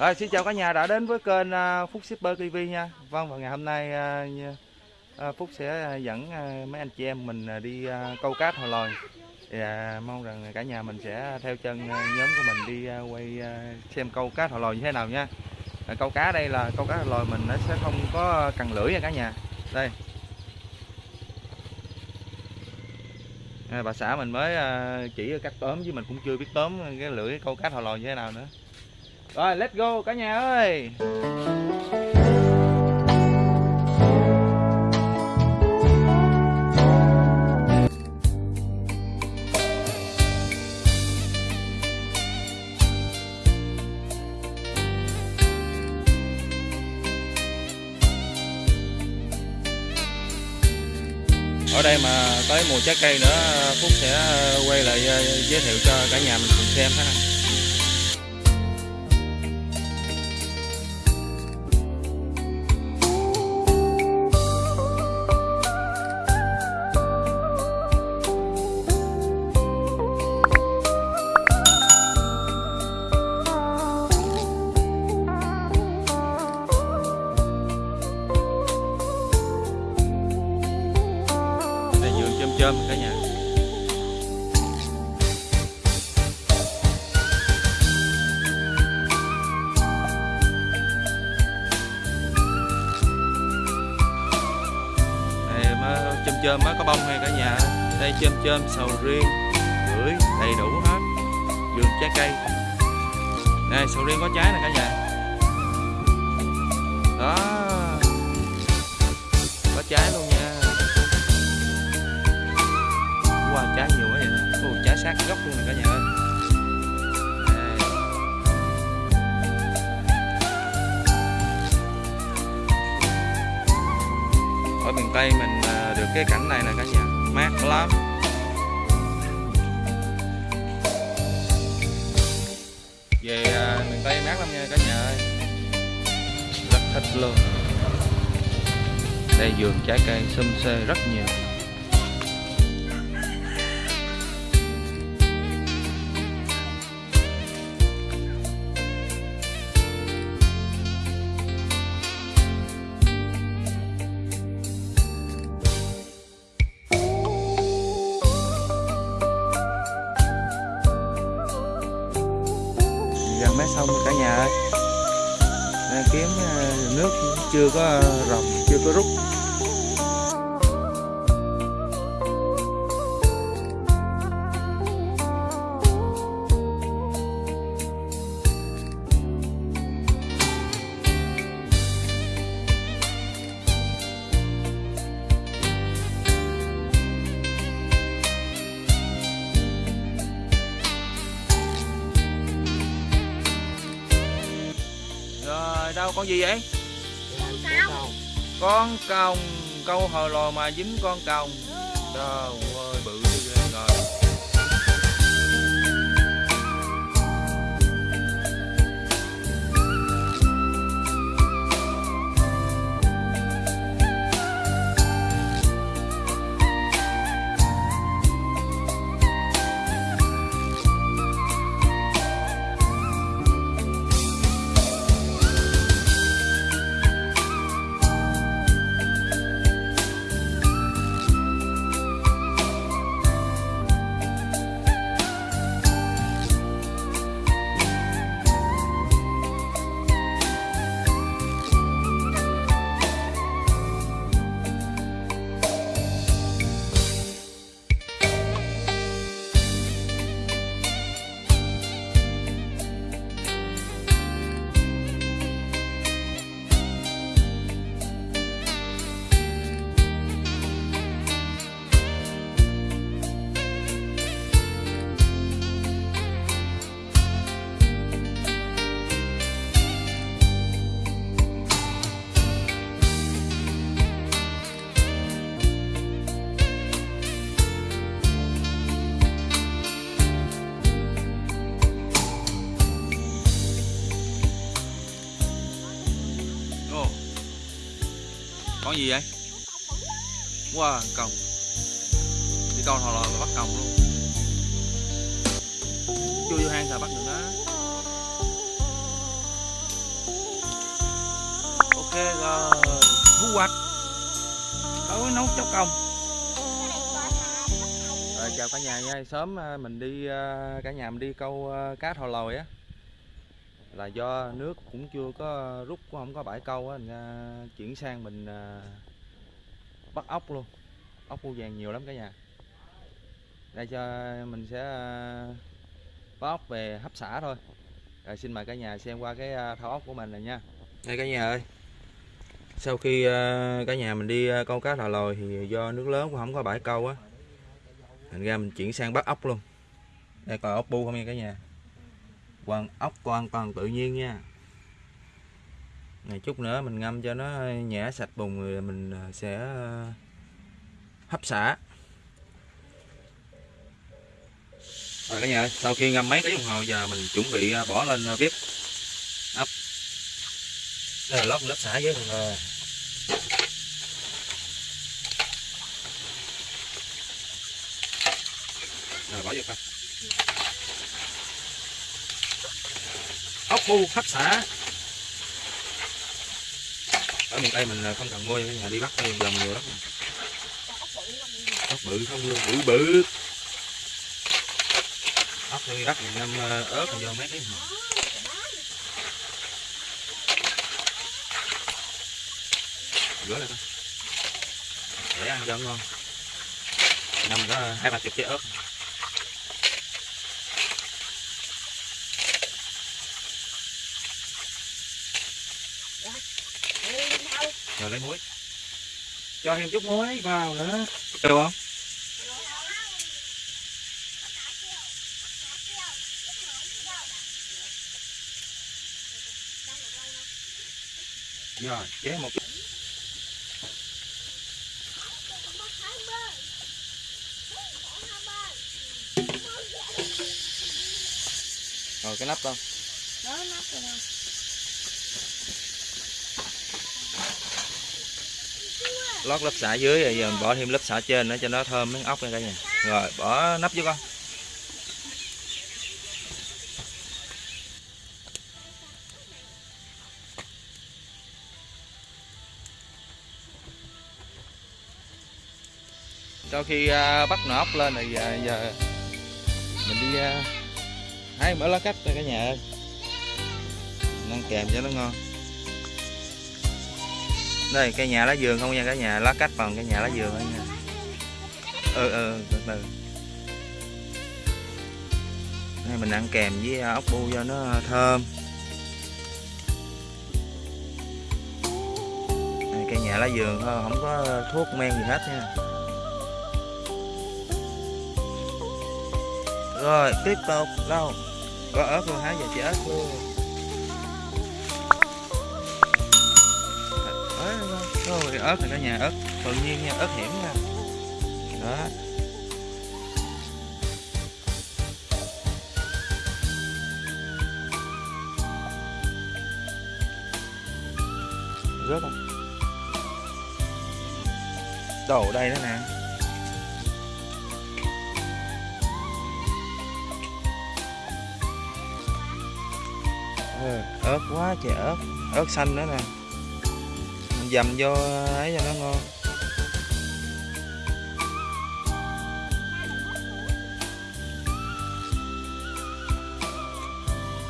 Rồi, xin chào cả nhà đã đến với kênh à, Phúc Shipper TV nha. Vâng và ngày hôm nay à, à, Phúc sẽ dẫn mấy anh chị em mình đi câu cá hồi lòi. Thì mong rằng cả nhà mình sẽ theo chân nhóm của mình đi quay xem câu cá hồi lòi như thế nào nha. Câu cá đây là, câu cá hồi lòi mình nó sẽ không có cần lưỡi nha cả nhà. Đây. Bà xã mình mới chỉ cách tóm chứ mình cũng chưa biết tóm cái lưỡi câu cá hồi lòi như thế nào nữa. Rồi, let's go, cả nhà ơi. Ở đây mà tới mùa trái cây nữa, Phúc sẽ ờ, quay lại ờ, giới thiệu cho cả nhà mình cùng xem ha. Chôm á mới có bông hay cả nhà? Đây chôm chôm sầu riêng gửi đầy đủ hết. Vườn trái cây. Này sầu riêng có trái nè cả nhà. Đó. Có trái luôn nha. Wow, trái nhiều quá vậy Ồ, trái sát gốc luôn nè cả nhà ơi. Ở miền Tây mình à, cái cảnh này nè cả nhà. Mát lắm. Về à, miền Tây mát lắm nha cả nhà ơi. Rất thích luôn. Đây vườn trái cây xum xê rất nhiều. Mé sông cả nhà ơi. Kiếm ờ, nước chưa có rồng chưa có rút. Đâu con gì vậy? Con còng câu hồi lò mà dính con còng trời Con gì vậy? Wow, còng. Đi câu thò lò mà bắt còng luôn. Chui vô hang sao bắt được nó. rồi thu hoạch tối nấu cháo còng rồi chào cả nhà nha sớm à, mình đi à, cả nhà mình đi câu à, cá thò lòi á là do nước cũng chưa có rút cũng không có bãi câu á uh, chuyển sang mình uh, bắt ốc luôn. Ốc bu vàng nhiều lắm cả nhà. Đây cho mình sẽ à, bắt ốc về hấp xả thôi. Rồi xin mời cả nhà xem qua cái à, thao ốc của mình này nha. Đây cả nhà ơi. Sau khi à, cả nhà mình đi à, câu cá thò lòi thì do nước lớn cũng không có bãi câu á thành ra mình chuyển sang bắt ốc luôn. Đây còn ốc bu không nha cả nhà? Quan ốc hoàn toàn tự nhiên nha. Này chút nữa mình ngâm cho nó nhả sạch bùn rồi mình à, sẽ à, hấp xả. Rồi cả nhà sau khi ngâm mấy tiếng đồng hồ giờ mình chuẩn bị à, bỏ lên bếp. Ấp đây là lót lớp xả với rồi rồi, bỏ vô coi. Ốc bu hấp ở miền tây mình không cần mua nhà đi bắt đây vòng nhiều lắm. Ốc bự không luôn, bự bự. Ốc thì bắt mình ngâm ờ, ớt vô mấy cái rửa lại coi. Để ăn cho ngon. Ngâm có hai ba chục trái ớt. Rồi lấy muối. Cho thêm chút muối vào nữa. Được không? Rồi chế một rồi cái nắp con. Đó nắp rồi nè lót lớp xả dưới, rồi giờ mình bỏ thêm lớp xả trên nữa cho nó thơm miếng ốc nha đây nè. Rồi, bỏ nắp vô con. Sau khi à, bắt nồi ốc lên thì à, giờ mình đi à, hái mở lá cách cho cả nhà ơi. Ăn kèm cho nó ngon đây cây nhà lá vườn không nha cả nhà lá cách bằng cây nhà lá vườn thôi nha. Ừ ừ từ từ. Đây mình ăn kèm với à, ốc bu cho nó à, thơm. Đây, cây nhà lá vườn thôi không có thuốc men gì hết nha. Rồi tiếp tục đâu? Có ớt luôn hả? Giờ chỉ ớt luôn. Cái ớt này cả nhà ớt tự nhiên nha ớt hiểm nha. Đó. Rớt không? Đồ đây đó nè. Ừ, ớt quá trời ớt ớt xanh nữa nè dầm vô ấy cho nó ngon.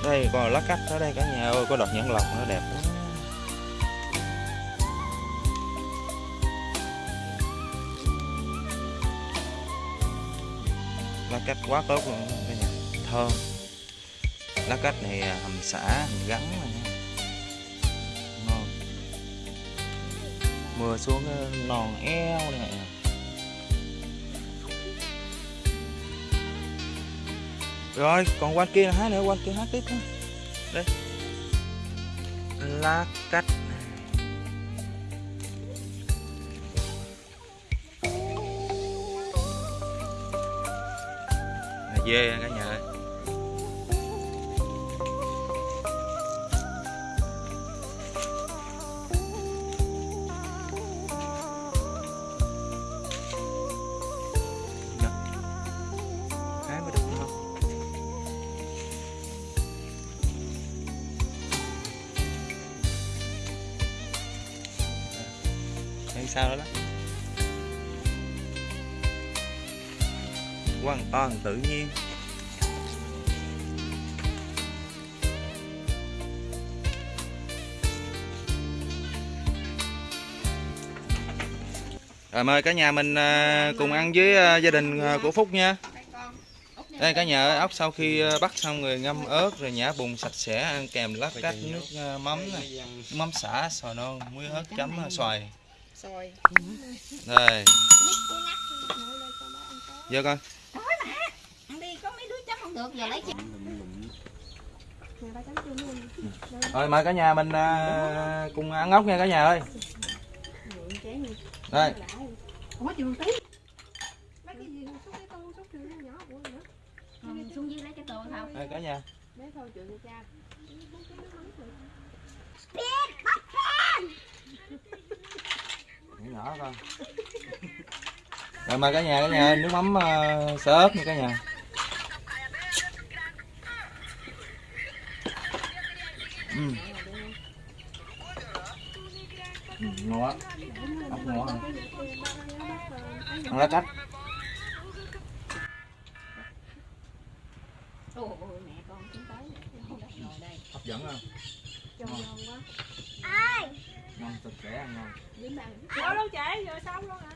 Đây còn lá cách ở đây cả nhà ơi, có đọt nhãn lọc nó đẹp lắm. Lá cách quá tốt luôn, cả nhà. Thơm. Lá cách này à, hầm xả, hầm gắn này. Mưa xuống ờ, nòn eo này rồi, còn quanh kia là hát nữa quanh kia hát tiếp nữa đây. Lá cách dê nghe sao đó đó. Hoàn toàn tự nhiên. Rồi mời cả nhà mình à, cùng ăn với à, gia đình à, của Phúc nha. Đây cả nhà ơi, ốc sau khi bắt xong rồi ngâm ớt rồi nhả bùn sạch sẽ ăn kèm lát cách nước mắm nước mắm xả xoài non muối ớt chấm xoài Xôi. đây. Ngồi đây cho bác ăn vô đi, có mấy đứa chấm không được, giờ lấy rồi mời cả nhà mình à, cùng ăn ốc nha cả nhà ơi. Đây. Ủa trường tí. Lấy cái gì xúc cái tô xúc trường nhỏ của nữa. Xuống dưới lấy cái tô thôi. đây cả nhà. Lấy thôi cho cha. nhỏ nhỏ con rồi mời cả nhà cả nhà nước mắm ờ, uh, sơ ớt nha cả nhà uhm. Ừ, ngon quá ốc ngon hả ăn lá cách Ôi mẹ con tới hấp dẫn không ngon. giòn quá ngon sạch sẽ ăn ngon. Vô luôn chị, vừa xong luôn hả?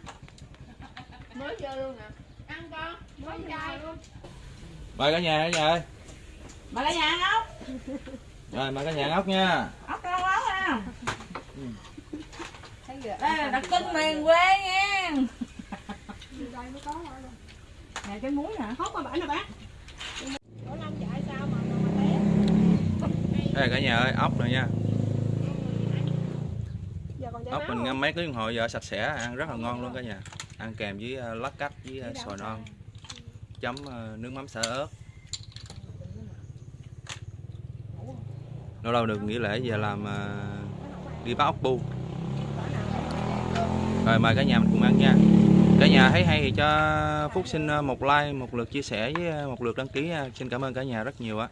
Mới vô luôn nè. Ăn con. Mới chai luôn. mời cả nhà cả nhà ơi Mà cả nhà ăn ốc, rồi mời cả nhà ăn ốc nha ốc rau ốc ha. Thấy chưa? Đây là đặc trưng miền quê nha. Đây mới có thôi. Nè cái muối nè, hốt qua bển nè bác. Ủa Long chạy sao mà mà mà té? đây cả nhà ơi ốc rồi nha ốc mình ngâm mấy tiếng đồng hồ giờ sạch sẽ ăn rất là ngon luôn cả nhà. Ăn kèm với uh, lát cách với uh, xoài non. Chấm uh, nước mắm xả ớt. Lâu lâu được nghỉ lễ về làm đi bắt ốc bu. Rồi mời cả nhà mình cùng ăn nha. Cả nhà thấy hay thì cho phúc xin một like một lượt chia sẻ với một lượt đăng ký xin cảm ơn cả nhà rất nhiều á